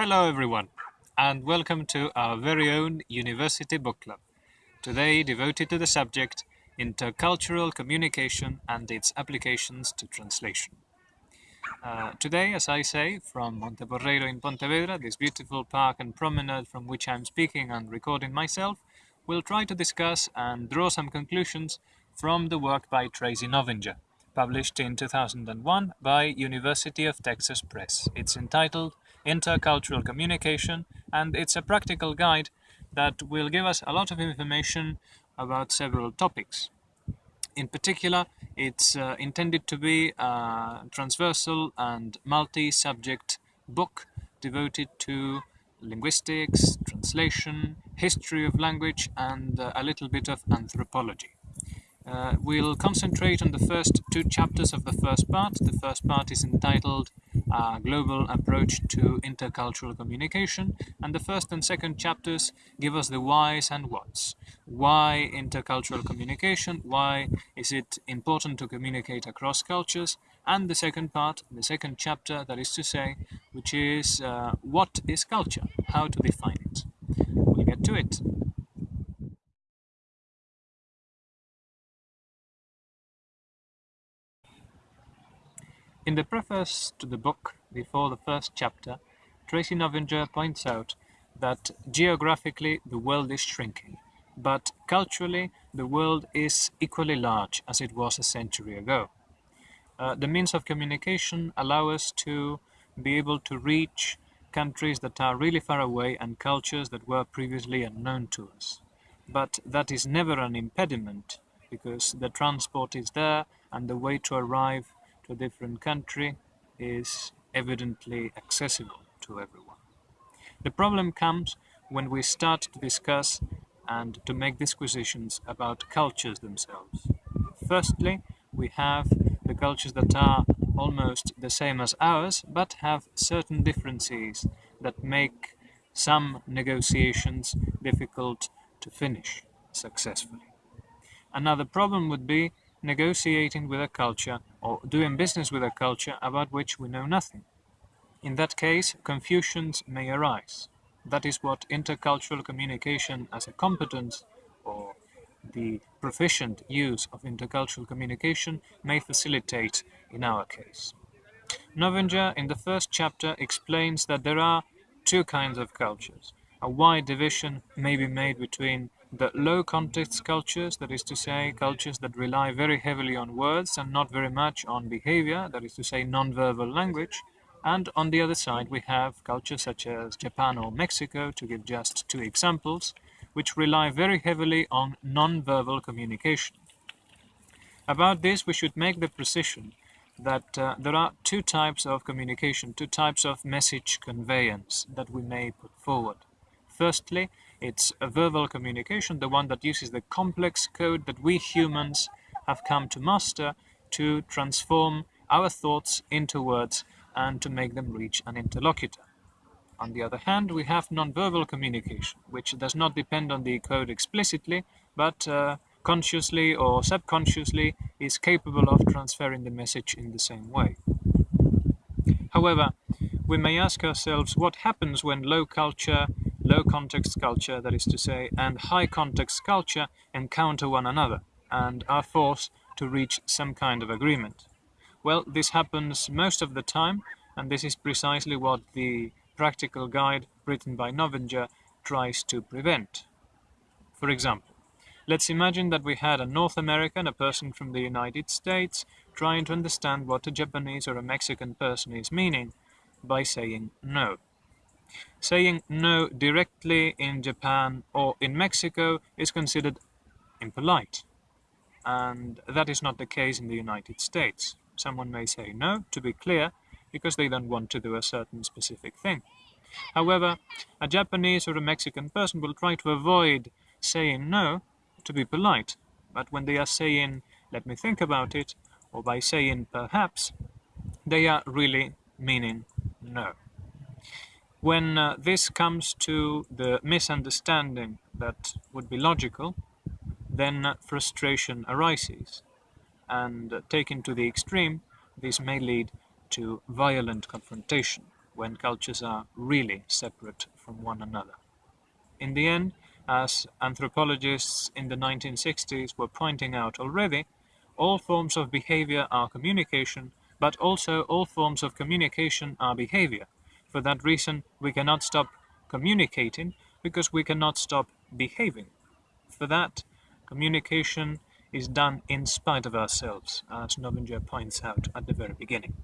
Hello everyone and welcome to our very own University Book Club, today devoted to the subject Intercultural Communication and its applications to translation. Uh, today, as I say, from Monteporreiro in Pontevedra, this beautiful park and promenade from which I'm speaking and recording myself, we'll try to discuss and draw some conclusions from the work by Tracy Novinger, published in 2001 by University of Texas Press. It's entitled Intercultural Communication and it's a practical guide that will give us a lot of information about several topics. In particular, it's uh, intended to be a transversal and multi-subject book devoted to linguistics, translation, history of language, and uh, a little bit of anthropology. Uh, we'll concentrate on the first two chapters of the first part. The first part is entitled uh, Global Approach to Intercultural Communication, and the first and second chapters give us the whys and whats. Why intercultural communication? Why is it important to communicate across cultures? And the second part, the second chapter, that is to say, which is uh, what is culture? How to define it? We'll get to it. In the preface to the book, before the first chapter, Tracy Novinger points out that geographically the world is shrinking, but culturally the world is equally large as it was a century ago. Uh, the means of communication allow us to be able to reach countries that are really far away and cultures that were previously unknown to us. But that is never an impediment because the transport is there and the way to arrive a different country is evidently accessible to everyone. The problem comes when we start to discuss and to make disquisitions about cultures themselves. Firstly, we have the cultures that are almost the same as ours, but have certain differences that make some negotiations difficult to finish successfully. Another problem would be negotiating with a culture or doing business with a culture about which we know nothing. In that case, confusions may arise. That is what intercultural communication as a competence or the proficient use of intercultural communication may facilitate in our case. Novinger in the first chapter explains that there are two kinds of cultures. A wide division may be made between the low context cultures, that is to say, cultures that rely very heavily on words and not very much on behavior, that is to say, non-verbal language. And on the other side, we have cultures such as Japan or Mexico, to give just two examples, which rely very heavily on non-verbal communication. About this, we should make the precision that uh, there are two types of communication, two types of message conveyance that we may put forward. Firstly, it's a verbal communication, the one that uses the complex code that we humans have come to master to transform our thoughts into words and to make them reach an interlocutor. On the other hand, we have nonverbal communication, which does not depend on the code explicitly, but uh, consciously or subconsciously is capable of transferring the message in the same way. However, we may ask ourselves what happens when low culture low context culture, that is to say, and high context culture encounter one another and are forced to reach some kind of agreement. Well, this happens most of the time, and this is precisely what the practical guide written by Novinger tries to prevent. For example, let's imagine that we had a North American, a person from the United States, trying to understand what a Japanese or a Mexican person is meaning by saying no. Saying no directly in Japan or in Mexico is considered impolite. And that is not the case in the United States. Someone may say no, to be clear, because they don't want to do a certain specific thing. However, a Japanese or a Mexican person will try to avoid saying no to be polite. But when they are saying, let me think about it, or by saying perhaps, they are really meaning no. When uh, this comes to the misunderstanding that would be logical, then uh, frustration arises. And uh, taken to the extreme, this may lead to violent confrontation, when cultures are really separate from one another. In the end, as anthropologists in the 1960s were pointing out already, all forms of behavior are communication, but also all forms of communication are behavior. For that reason, we cannot stop communicating because we cannot stop behaving. For that, communication is done in spite of ourselves, as Novinger points out at the very beginning.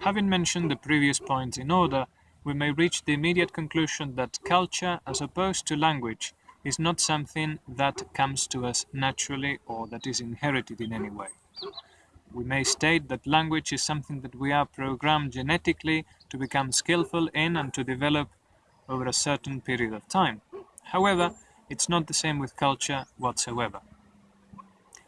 Having mentioned the previous points in order, we may reach the immediate conclusion that culture, as opposed to language, is not something that comes to us naturally or that is inherited in any way. We may state that language is something that we are programmed genetically to become skillful in and to develop over a certain period of time. However, it's not the same with culture whatsoever.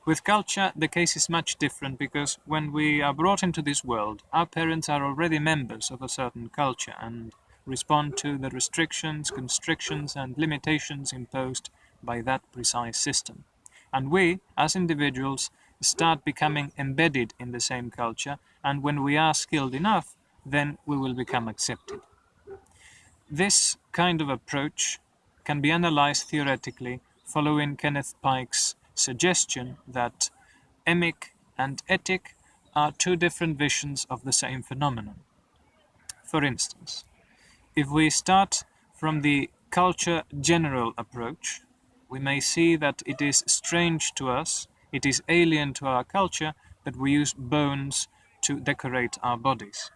With culture, the case is much different because when we are brought into this world, our parents are already members of a certain culture and respond to the restrictions, constrictions and limitations imposed by that precise system. And we, as individuals, start becoming embedded in the same culture, and when we are skilled enough, then we will become accepted. This kind of approach can be analyzed theoretically following Kenneth Pike's suggestion that emic and etic are two different visions of the same phenomenon. For instance, if we start from the culture general approach, we may see that it is strange to us it is alien to our culture that we use bones to decorate our bodies.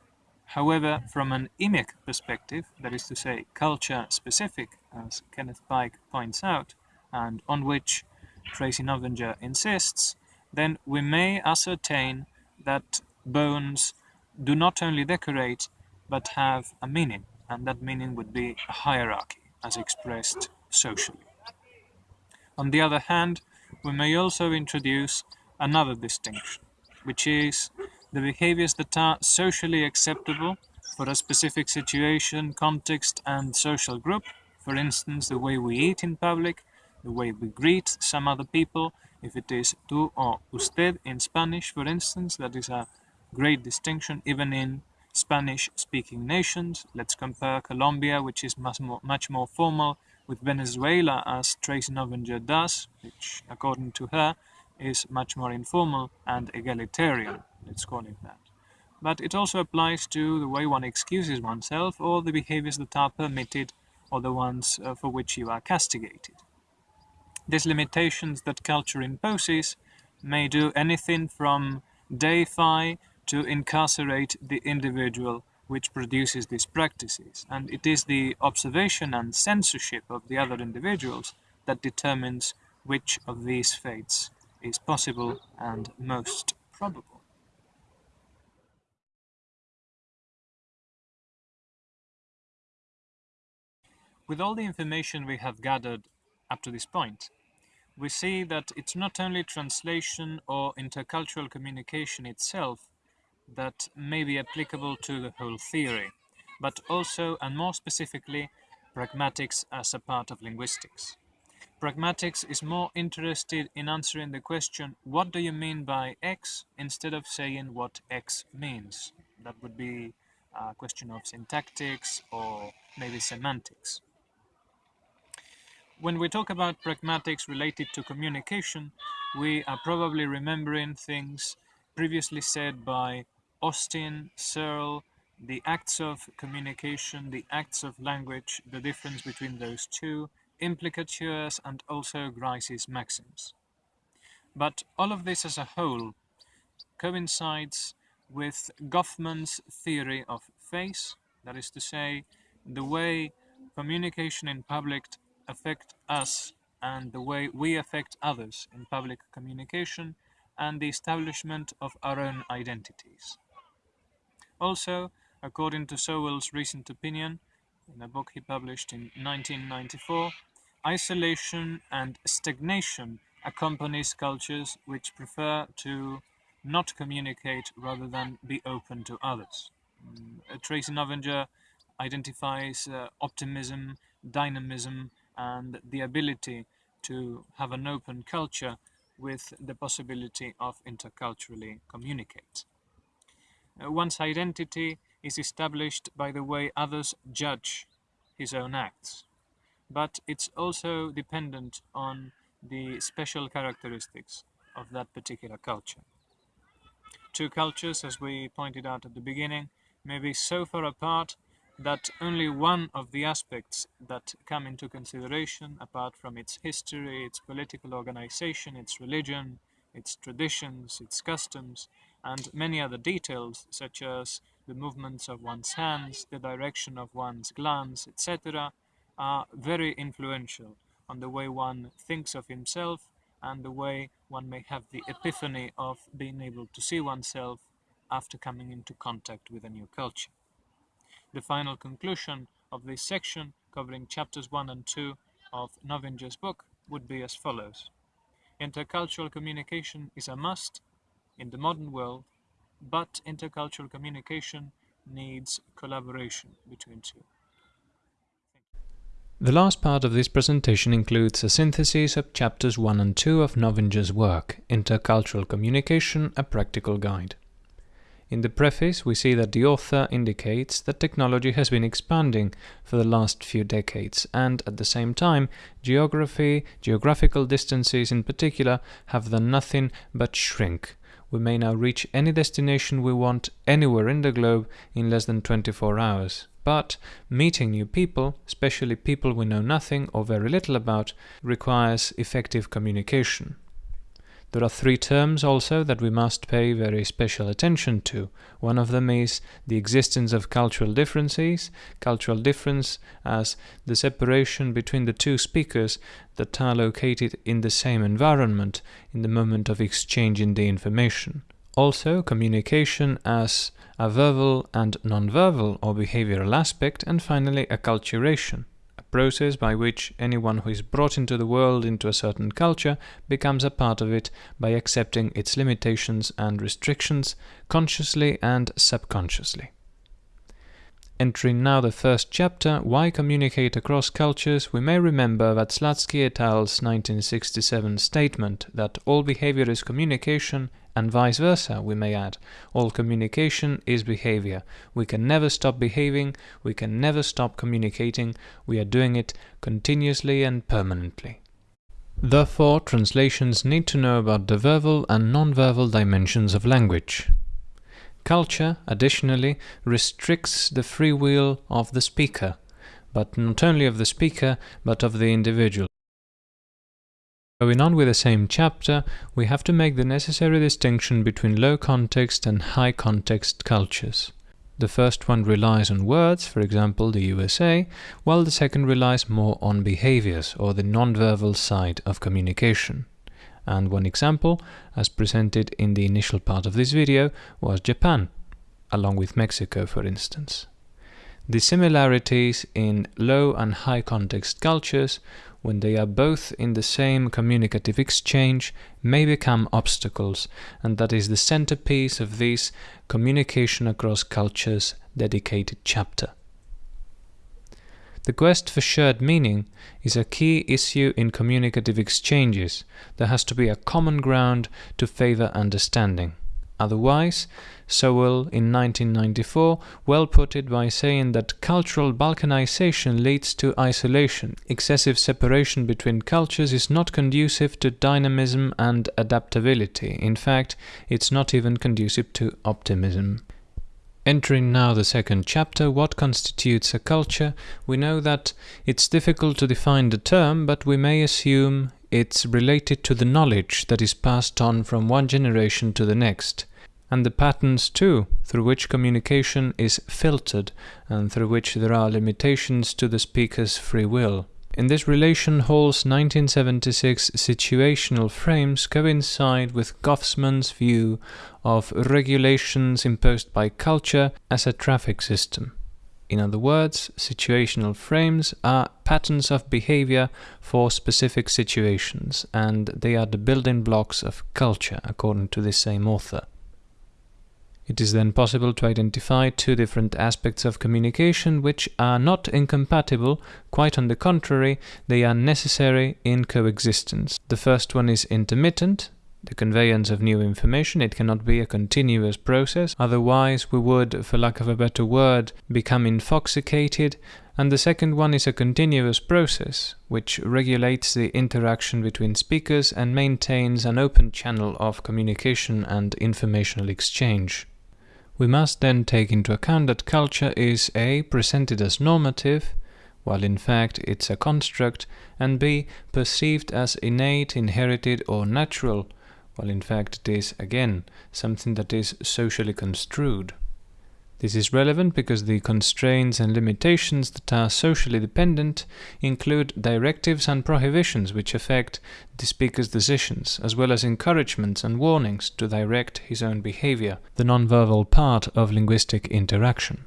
However, from an emic perspective, that is to say, culture specific, as Kenneth Pike points out, and on which Tracy Novinger insists, then we may ascertain that bones do not only decorate, but have a meaning, and that meaning would be a hierarchy, as expressed socially. On the other hand, we may also introduce another distinction, which is the behaviors that are socially acceptable for a specific situation, context, and social group. For instance, the way we eat in public, the way we greet some other people, if it is tú or usted in Spanish, for instance, that is a great distinction even in Spanish-speaking nations. Let's compare Colombia, which is much more, much more formal, with Venezuela as Tracy Novinger does, which according to her is much more informal and egalitarian, let's call it that. But it also applies to the way one excuses oneself or the behaviors that are permitted or the ones uh, for which you are castigated. These limitations that culture imposes may do anything from deify to incarcerate the individual which produces these practices, and it is the observation and censorship of the other individuals that determines which of these fates is possible and most probable. With all the information we have gathered up to this point, we see that it's not only translation or intercultural communication itself that may be applicable to the whole theory, but also and more specifically pragmatics as a part of linguistics. Pragmatics is more interested in answering the question, what do you mean by X, instead of saying what X means. That would be a question of syntactics or maybe semantics. When we talk about pragmatics related to communication, we are probably remembering things previously said by Austin, Searle, the acts of communication, the acts of language, the difference between those two, implicatures and also Grice's maxims. But all of this as a whole coincides with Goffman's theory of face, that is to say, the way communication in public affect us and the way we affect others in public communication and the establishment of our own identities. Also, according to Sowell's recent opinion, in a book he published in 1994, isolation and stagnation accompanies cultures which prefer to not communicate rather than be open to others. Mm, Tracy Novinger identifies uh, optimism, dynamism, and the ability to have an open culture with the possibility of interculturally communicate. Uh, one's identity is established by the way others judge his own acts, but it's also dependent on the special characteristics of that particular culture. Two cultures, as we pointed out at the beginning, may be so far apart that only one of the aspects that come into consideration, apart from its history, its political organization, its religion, its traditions, its customs, and many other details, such as the movements of one's hands, the direction of one's glance, etc., are very influential on the way one thinks of himself and the way one may have the epiphany of being able to see oneself after coming into contact with a new culture. The final conclusion of this section, covering chapters 1 and 2 of Novinger's book, would be as follows. Intercultural communication is a must in the modern world, but intercultural communication needs collaboration between two. The last part of this presentation includes a synthesis of chapters 1 and 2 of Novinger's work, Intercultural Communication, a Practical Guide. In the preface, we see that the author indicates that technology has been expanding for the last few decades, and at the same time, geography, geographical distances in particular, have done nothing but shrink. We may now reach any destination we want anywhere in the globe in less than 24 hours. But meeting new people, especially people we know nothing or very little about, requires effective communication. There are three terms also that we must pay very special attention to. One of them is the existence of cultural differences, cultural difference as the separation between the two speakers that are located in the same environment in the moment of exchanging the information. Also, communication as a verbal and non-verbal or behavioral aspect, and finally acculturation process by which anyone who is brought into the world into a certain culture becomes a part of it by accepting its limitations and restrictions consciously and subconsciously. Entering now the first chapter, Why Communicate Across Cultures, we may remember that Watzlawick et al.'s 1967 statement that all behavior is communication and vice versa, we may add. All communication is behavior. We can never stop behaving, we can never stop communicating, we are doing it continuously and permanently. Therefore, translations need to know about the verbal and non-verbal dimensions of language. Culture, additionally, restricts the free will of the speaker, but not only of the speaker, but of the individual. Going on with the same chapter, we have to make the necessary distinction between low context and high context cultures. The first one relies on words, for example the USA, while the second relies more on behaviors, or the non-verbal side of communication. And one example, as presented in the initial part of this video, was Japan, along with Mexico for instance. The similarities in low and high context cultures when they are both in the same communicative exchange, may become obstacles, and that is the centerpiece of this Communication Across Cultures dedicated chapter. The quest for shared meaning is a key issue in communicative exchanges. There has to be a common ground to favor understanding. Otherwise, Sowell in 1994 well put it by saying that cultural balkanization leads to isolation. Excessive separation between cultures is not conducive to dynamism and adaptability. In fact, it's not even conducive to optimism. Entering now the second chapter, what constitutes a culture, we know that it's difficult to define the term, but we may assume it's related to the knowledge that is passed on from one generation to the next, and the patterns too, through which communication is filtered and through which there are limitations to the speaker's free will. In this relation, Hall's 1976 situational frames coincide with Goffman's view of regulations imposed by culture as a traffic system. In other words, situational frames are patterns of behavior for specific situations, and they are the building blocks of culture, according to this same author. It is then possible to identify two different aspects of communication which are not incompatible, quite on the contrary, they are necessary in coexistence. The first one is intermittent, the conveyance of new information. It cannot be a continuous process, otherwise we would, for lack of a better word, become infoxicated. And the second one is a continuous process, which regulates the interaction between speakers and maintains an open channel of communication and informational exchange. We must then take into account that culture is a. presented as normative, while in fact it's a construct, and b. perceived as innate, inherited or natural, while in fact it is, again, something that is socially construed. This is relevant because the constraints and limitations that are socially dependent include directives and prohibitions which affect the speaker's decisions, as well as encouragements and warnings to direct his own behavior, the nonverbal part of linguistic interaction.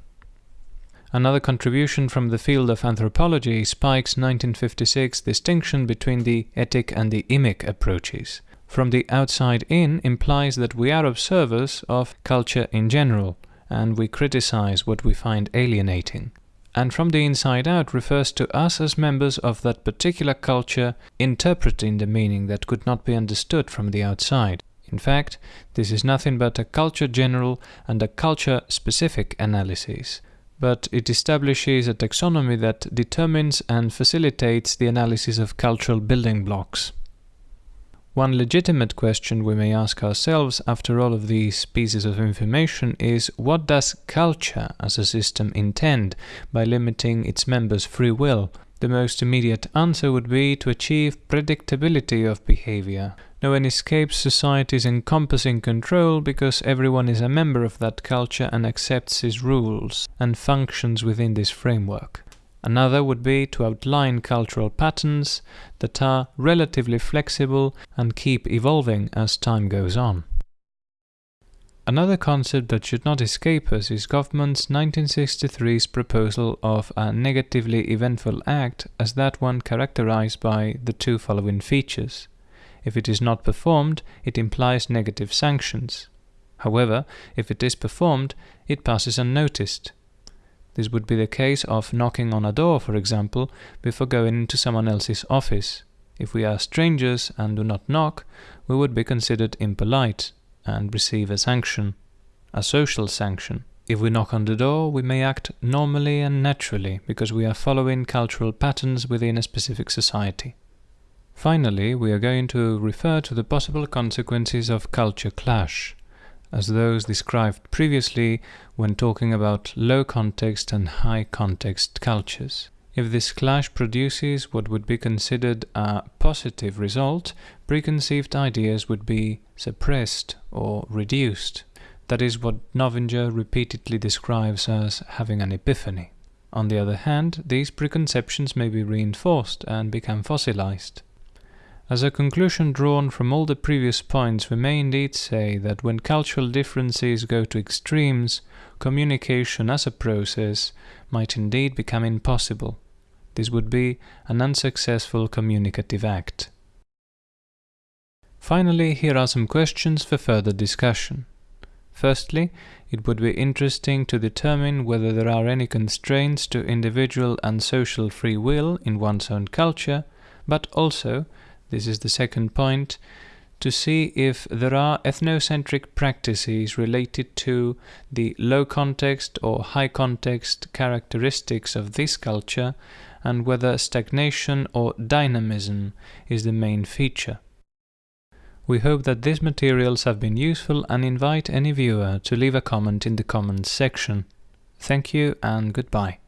Another contribution from the field of anthropology is Pike's 1956 distinction between the etic and the emic approaches. From the outside in implies that we are observers of culture in general, and we criticize what we find alienating. And from the inside out refers to us as members of that particular culture interpreting the meaning that could not be understood from the outside. In fact, this is nothing but a culture general and a culture specific analysis, but it establishes a taxonomy that determines and facilitates the analysis of cultural building blocks. One legitimate question we may ask ourselves after all of these pieces of information is what does culture as a system intend by limiting its members' free will? The most immediate answer would be to achieve predictability of behavior. No one escapes society's encompassing control because everyone is a member of that culture and accepts its rules and functions within this framework. Another would be to outline cultural patterns that are relatively flexible and keep evolving as time goes on. Another concept that should not escape us is Goffman's 1963's proposal of a negatively eventful act as that one characterized by the two following features. If it is not performed, it implies negative sanctions. However, if it is performed, it passes unnoticed. This would be the case of knocking on a door, for example, before going into someone else's office. If we are strangers and do not knock, we would be considered impolite and receive a sanction, a social sanction. If we knock on the door, we may act normally and naturally because we are following cultural patterns within a specific society. Finally, we are going to refer to the possible consequences of culture clash as those described previously when talking about low context and high context cultures. If this clash produces what would be considered a positive result, preconceived ideas would be suppressed or reduced. That is what Novinger repeatedly describes as having an epiphany. On the other hand, these preconceptions may be reinforced and become fossilized. As a conclusion drawn from all the previous points, we may indeed say that when cultural differences go to extremes, communication as a process might indeed become impossible. This would be an unsuccessful communicative act. Finally, here are some questions for further discussion. Firstly, it would be interesting to determine whether there are any constraints to individual and social free will in one's own culture, but also this is the second point, to see if there are ethnocentric practices related to the low context or high context characteristics of this culture and whether stagnation or dynamism is the main feature. We hope that these materials have been useful and invite any viewer to leave a comment in the comments section. Thank you and goodbye.